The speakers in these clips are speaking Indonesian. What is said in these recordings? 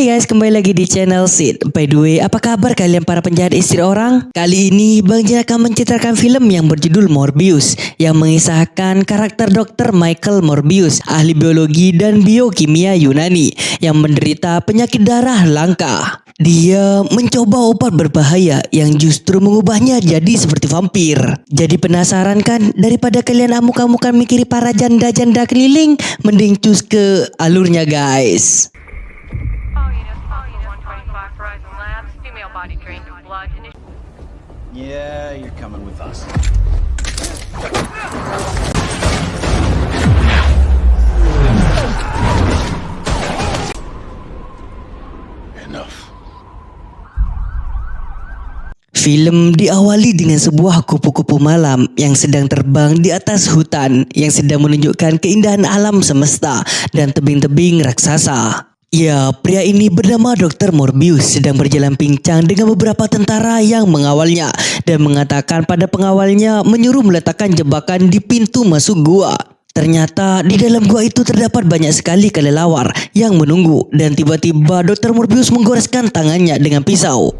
Hai guys, kembali lagi di channel Sid. By the way, apa kabar kalian para penjahat istri orang? Kali ini Bang Jin akan menceritakan film yang berjudul Morbius yang mengisahkan karakter Dr. Michael Morbius, ahli biologi dan biokimia Yunani yang menderita penyakit darah langka. Dia mencoba obat berbahaya yang justru mengubahnya jadi seperti vampir. Jadi penasaran kan? Daripada kalian amuk-amukan mikiri para janda-janda keliling, mending cus ke alurnya guys. Body drained of blood. Yeah, you're coming with us. Enough. Film diawali dengan sebuah kupu-kupu malam yang sedang terbang di atas hutan yang sedang menunjukkan keindahan alam semesta dan tebing-tebing raksasa. Ya, pria ini bernama Dr. Morbius sedang berjalan pincang dengan beberapa tentara yang mengawalnya dan mengatakan pada pengawalnya menyuruh meletakkan jebakan di pintu masuk gua. Ternyata di dalam gua itu terdapat banyak sekali kelelawar yang menunggu dan tiba-tiba Dr. Morbius menggoreskan tangannya dengan pisau.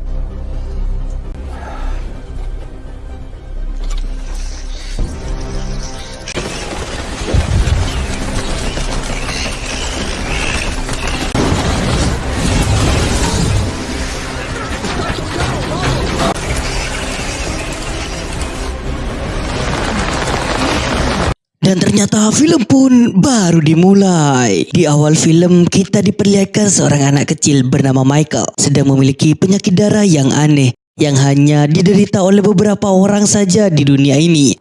Ternyata film pun baru dimulai. Di awal film kita diperlihatkan seorang anak kecil bernama Michael sedang memiliki penyakit darah yang aneh yang hanya diderita oleh beberapa orang saja di dunia ini.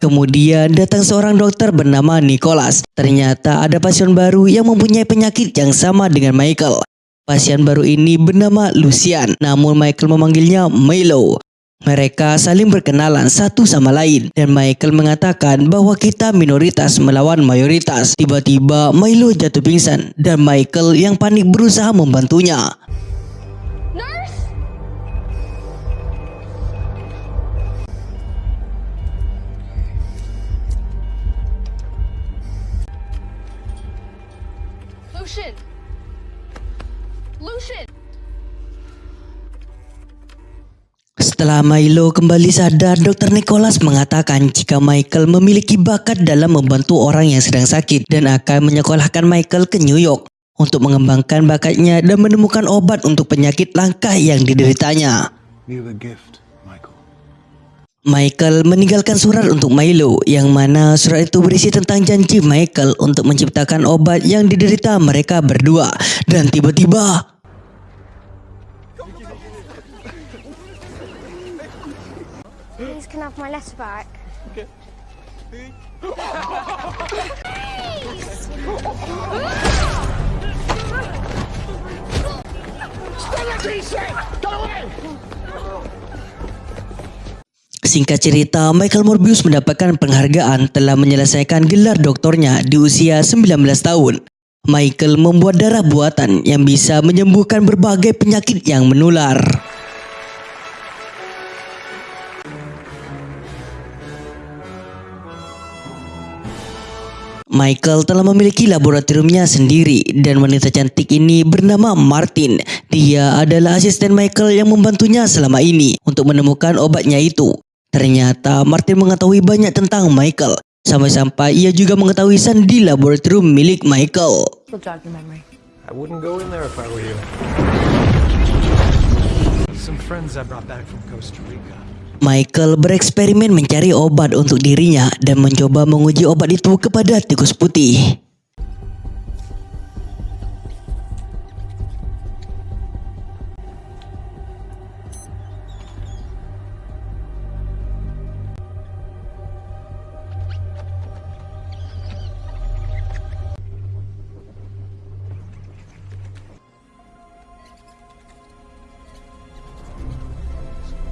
Kemudian datang seorang dokter bernama Nicholas. Ternyata ada pasien baru yang mempunyai penyakit yang sama dengan Michael. Pasien baru ini bernama Lucian, namun Michael memanggilnya Milo. Mereka saling berkenalan satu sama lain dan Michael mengatakan bahwa kita minoritas melawan mayoritas. Tiba-tiba Milo jatuh pingsan dan Michael yang panik berusaha membantunya. Lucian! Lucian! Setelah Milo kembali sadar, Dr. Nicholas mengatakan jika Michael memiliki bakat dalam membantu orang yang sedang sakit dan akan menyekolahkan Michael ke New York untuk mengembangkan bakatnya dan menemukan obat untuk penyakit langka yang dideritanya. Gift. Michael meninggalkan surat untuk Milo yang mana surat itu berisi tentang janji Michael untuk menciptakan obat yang diderita mereka berdua dan tiba-tiba Please can I have my letter back? Singkat cerita, Michael Morbius mendapatkan penghargaan telah menyelesaikan gelar doktornya di usia 19 tahun. Michael membuat darah buatan yang bisa menyembuhkan berbagai penyakit yang menular. Michael telah memiliki laboratoriumnya sendiri dan wanita cantik ini bernama Martin. Dia adalah asisten Michael yang membantunya selama ini untuk menemukan obatnya itu. Ternyata Martin mengetahui banyak tentang Michael. Sampai-sampai ia juga mengetahui sandi laboratorium milik Michael. will jog your memory. I wouldn't go in there if I were you. Some friends I brought back from Costa Rica. Michael bereksperimen mencari obat untuk dirinya dan mencoba menguji obat itu kepada tikus putih.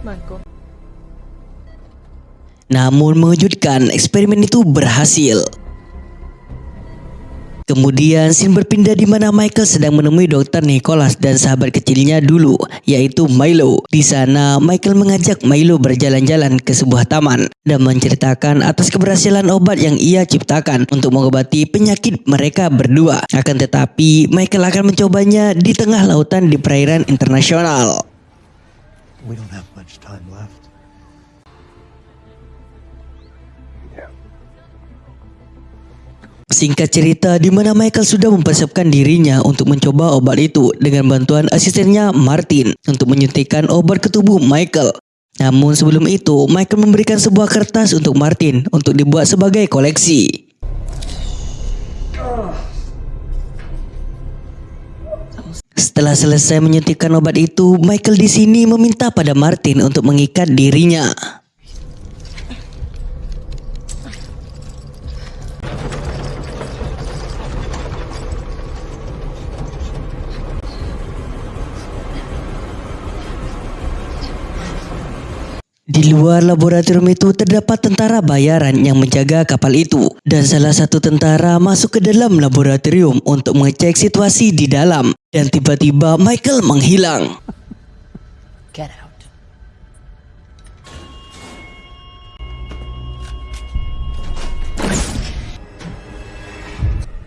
Michael. Namun mengejutkan, eksperimen itu berhasil. Kemudian scene berpindah di mana Michael sedang menemui dokter Nicholas dan sahabat kecilnya dulu, yaitu Milo. Di sana, Michael mengajak Milo berjalan-jalan ke sebuah taman dan menceritakan atas keberhasilan obat yang ia ciptakan untuk mengobati penyakit mereka berdua. Akan tetapi, Michael akan mencobanya di tengah lautan di perairan internasional. We don't have much time left. Singkat cerita, di mana Michael sudah mempersiapkan dirinya untuk mencoba obat itu dengan bantuan asistennya Martin untuk menyuntikkan obat ke tubuh Michael. Namun sebelum itu, Michael memberikan sebuah kertas untuk Martin untuk dibuat sebagai koleksi. Setelah selesai menyuntikkan obat itu, Michael di sini meminta pada Martin untuk mengikat dirinya. Di luar laboratorium itu terdapat tentara bayaran yang menjaga kapal itu dan salah satu tentara masuk ke dalam laboratorium untuk mengecek situasi di dalam dan tiba-tiba Michael menghilang. Get out.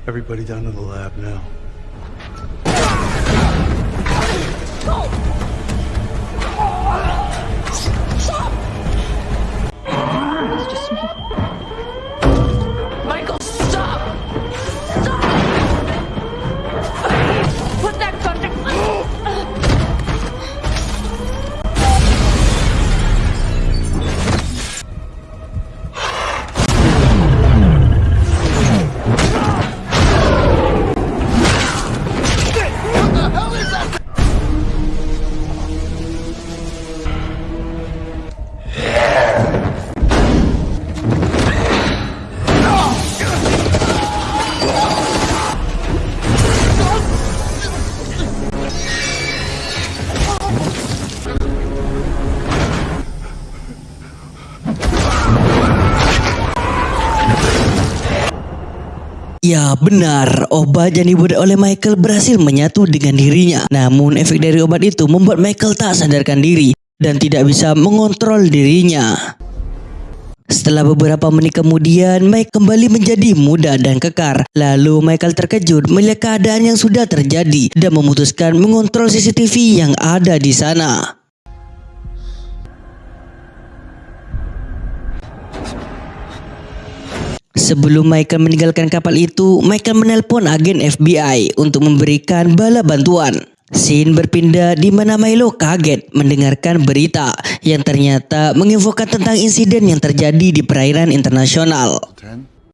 Everybody down to the lab now. Michael, Ya benar, obat yang dibuat oleh Michael berhasil menyatu dengan dirinya. Namun efek dari obat itu membuat Michael tak sadarkan diri dan tidak bisa mengontrol dirinya. Setelah beberapa menit kemudian, Mike kembali menjadi muda dan kekar. Lalu Michael terkejut melihat keadaan yang sudah terjadi dan memutuskan mengontrol CCTV yang ada di sana. Sebelum Michael meninggalkan kapal itu, Michael menelpon agen FBI untuk memberikan bala bantuan. Scene berpindah di mana Milo kaget mendengarkan berita yang ternyata menginfokan tentang insiden yang terjadi di perairan internasional.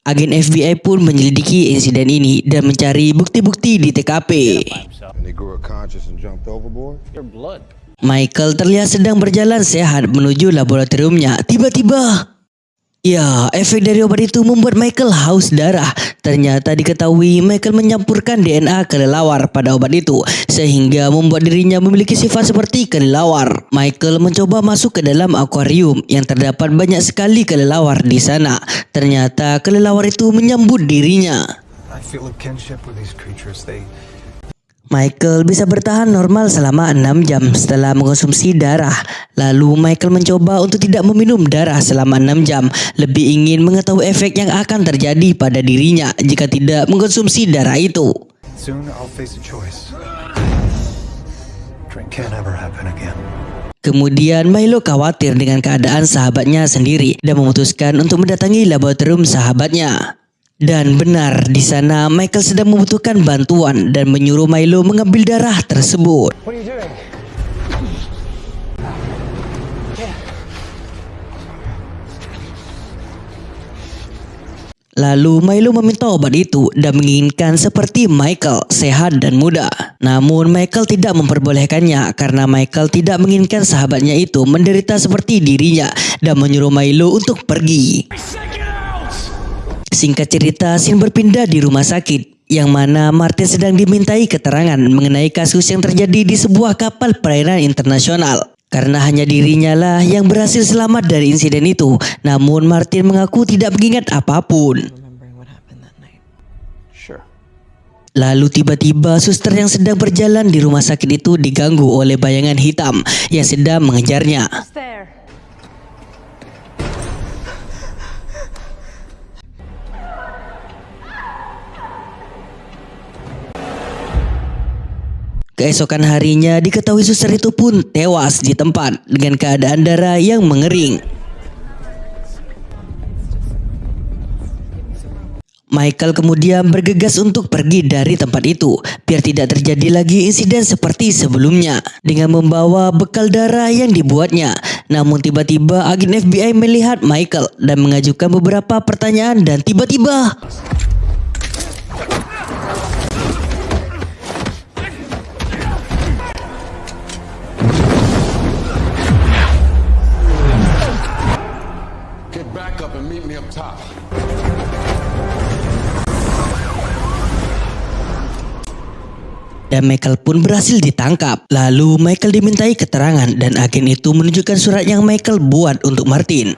Agen FBI pun menyelidiki insiden ini dan mencari bukti-bukti di TKP. Michael terlihat sedang berjalan sehat menuju laboratoriumnya. Tiba-tiba, ya, efek dari obat itu membuat Michael haus darah. Ternyata diketahui Michael menyampurkan DNA kelelawar pada obat itu sehingga membuat dirinya memiliki sifat seperti kelelawar. Michael mencoba masuk ke dalam akuarium yang terdapat banyak sekali kelelawar di sana. Ternyata kelelawar itu menyambut dirinya. I feel a kinship with these creatures. They Michael bisa bertahan normal selama 6 jam setelah mengonsumsi darah. Lalu Michael mencoba untuk tidak meminum darah selama 6 jam. Lebih ingin mengetahui efek yang akan terjadi pada dirinya jika tidak mengkonsumsi darah itu. soon I'll face a choice. Drink can't ever happen again. Kemudian Milo khawatir dengan keadaan sahabatnya sendiri dan memutuskan untuk mendatangi laboratorium sahabatnya. Dan benar di sana Michael sedang membutuhkan bantuan dan menyuruh Milo mengambil darah tersebut. Lalu Milo meminta obat itu dan menginginkan seperti Michael sehat dan muda. Namun Michael tidak memperbolehkannya karena Michael tidak menginginkan sahabatnya itu menderita seperti dirinya dan menyuruh Milo untuk pergi. Singkat cerita, scene berpindah di rumah sakit yang mana Martin sedang dimintai keterangan mengenai kasus yang terjadi di sebuah kapal perairan internasional. Karena hanya dirinya lah yang berhasil selamat dari insiden itu, namun Martin mengaku tidak mengingat apa pun. Lalu tiba-tiba suster yang sedang berjalan di rumah sakit itu diganggu oleh bayangan hitam yang sedang mengejarnya. Keesokan harinya diketahui suster itu pun tewas di tempat dengan keadaan darah yang mengering. Michael kemudian bergegas untuk pergi dari tempat itu biar tidak terjadi lagi insiden seperti sebelumnya dengan membawa bekal darah yang dibuatnya. Namun tiba-tiba agen FBI melihat Michael dan mengajukan beberapa pertanyaan dan tiba-tiba me up top. dan Michael pun berhasil ditangkap. Lalu Michael dimintai keterangan dan agen itu menunjukkan surat yang Michael buat untuk Martin.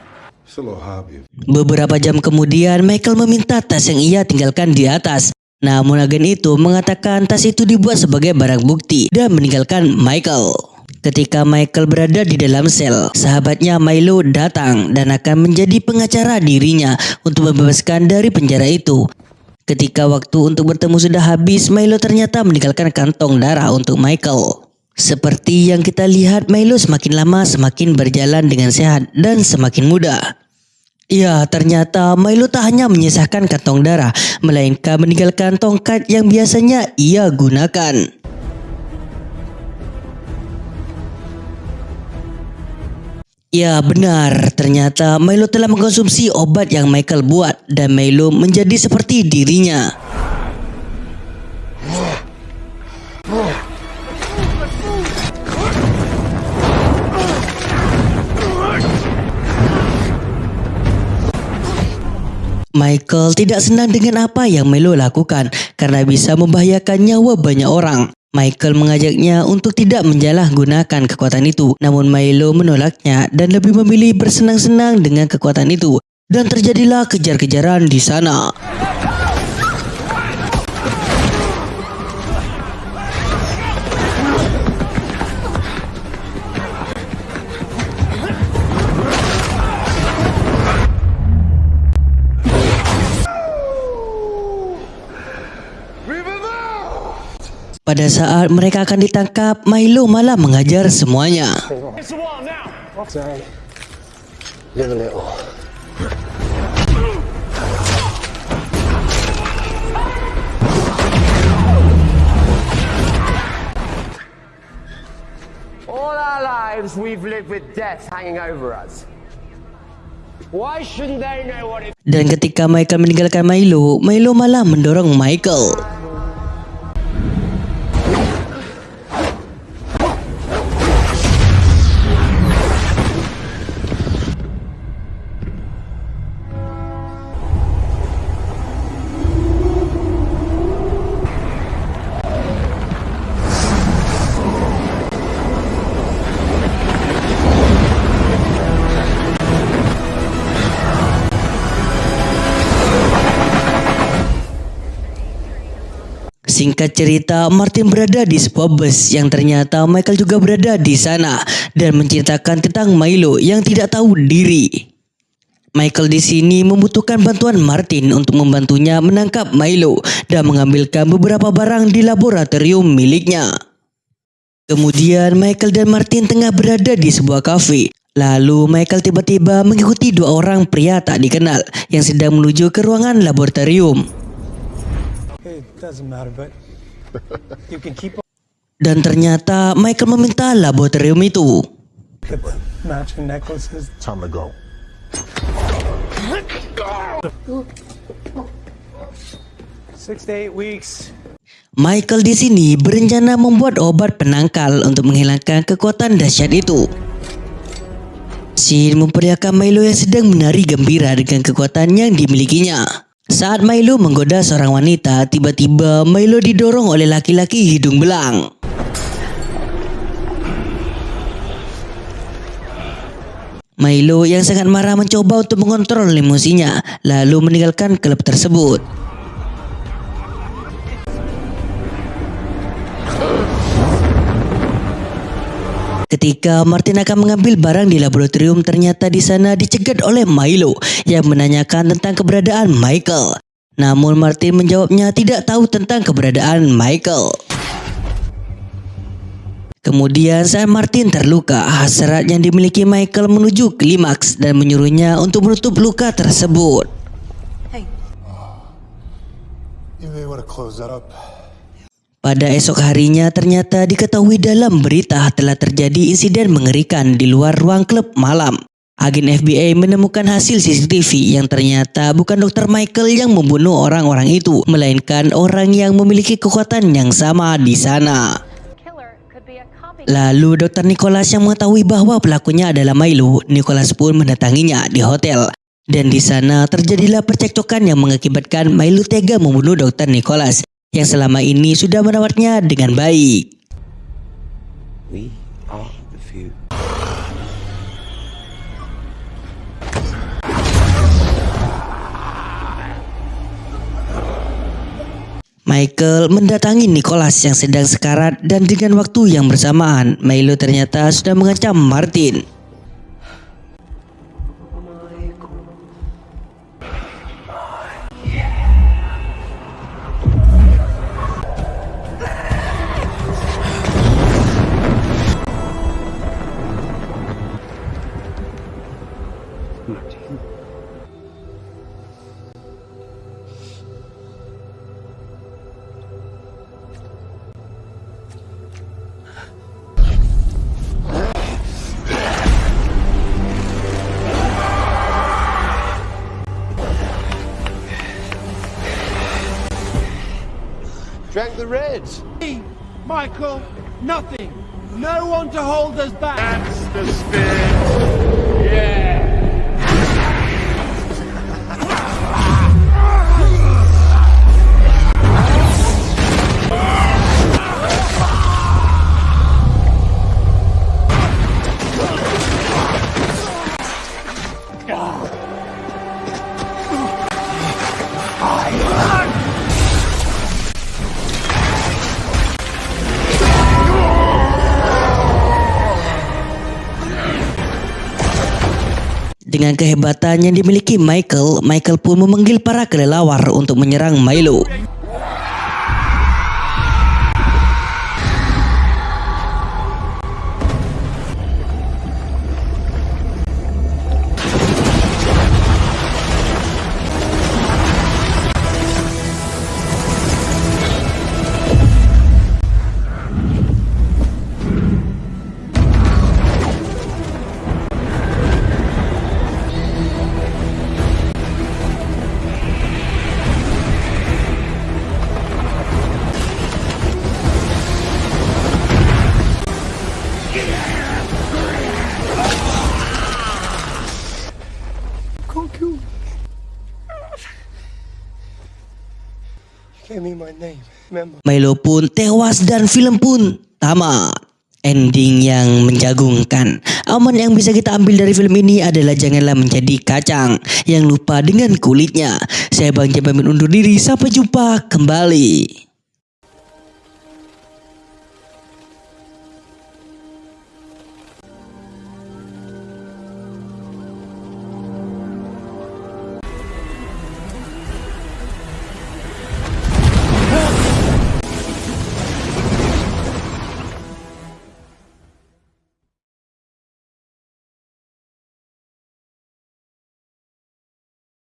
Beberapa jam kemudian Michael meminta tas yang ia tinggalkan di atas. Namun agen itu mengatakan tas itu dibuat sebagai barang bukti dan meninggalkan Michael. Ketika Michael berada di dalam sel, sahabatnya Milo datang dan akan menjadi pengacara dirinya untuk membebaskan dari penjara itu. Ketika waktu untuk bertemu sudah habis, Milo ternyata meninggalkan kantong darah untuk Michael. Seperti yang kita lihat, Milo semakin lama semakin berjalan dengan sehat dan semakin muda. Ya, ternyata Milo tak hanya menyisakan kantong darah, melainkan meninggalkan tongkat yang biasanya ia gunakan. Ya benar, ternyata Milo telah mengkonsumsi obat yang Michael buat dan Milo menjadi seperti dirinya. Michael tidak senang dengan apa yang Milo lakukan karena bisa membahayakan nyawa banyak orang. Michael mengajaknya untuk tidak menjalahgunakan kekuatan itu, namun Milo menolaknya dan lebih memilih bersenang-senang dengan kekuatan itu. Dan terjadilah kejar-kejaran di sana. Pada saat mereka akan ditangkap, Milo malah mengajar semuanya. Live a little. All our lives we've lived with death hanging over us. Why shouldn't they know what it Dan ketika Michael meninggalkan Milo, Milo malah mendorong Michael. Singkat cerita, Martin berada di sebuah bus yang ternyata Michael juga berada di sana dan menceritakan tentang Milo yang tidak tahu diri. Michael di sini membutuhkan bantuan Martin untuk membantunya menangkap Milo dan mengambilkan beberapa barang di laboratorium miliknya. Kemudian Michael dan Martin tengah berada di sebuah kafe. Lalu Michael tiba-tiba mengikuti dua orang pria tak dikenal yang sedang menuju ke ruangan laboratorium. It doesn't matter, but you can keep Dan ternyata Michael meminta laboratorium itu. Michael di sini berencana membuat obat penangkal untuk menghilangkan kekuatan dahsyat itu. Scene memperlihatkan Milo yang sedang menari gembira dengan kekuatan yang dimilikinya. Saat Milo menggoda seorang wanita, tiba-tiba Milo didorong oleh laki-laki hidung belang. Milo yang sangat marah mencoba untuk mengontrol emosinya, lalu meninggalkan klub tersebut. Ketika Martin akan mengambil barang di laboratorium, ternyata di sana dicegat oleh Milo yang menanyakan tentang keberadaan Michael. Namun Martin menjawabnya tidak tahu tentang keberadaan Michael. Kemudian saat Martin terluka, hasrat yang dimiliki Michael menuju klimaks dan menyuruhnya untuk menutup luka tersebut. You may want to close that up. Pada esok harinya ternyata diketahui dalam berita telah terjadi insiden mengerikan di luar ruang klub malam. Agen FBI menemukan hasil CCTV yang ternyata bukan Dr. Michael yang membunuh orang-orang itu, melainkan orang yang memiliki kekuatan yang sama di sana. Lalu Dr. Nicholas yang mengetahui bahwa pelakunya adalah Milo, Nicholas pun mendatanginya di hotel. Dan di sana terjadilah percekcokan yang mengakibatkan Milo tega membunuh Dr. Nicholas yang selama ini sudah merawatnya dengan baik. We are the few. Michael mendatangi Nicholas yang sedang sekarat dan dengan waktu yang bersamaan, Milo ternyata sudah mengancam Martin. Drank the reds. Michael, nothing. No one to hold us back. That's the spirit. Yeah. Kehebatan yang dimiliki Michael, Michael pun memanggil para kelelawar untuk menyerang Milo. Milo pun tewas dan film pun tamat. Ending yang menjagungkan. Aman yang bisa kita ambil dari film ini adalah janganlah menjadi kacang yang lupa dengan kulitnya. Saya Bang Jamin undur diri. Sampai jumpa kembali.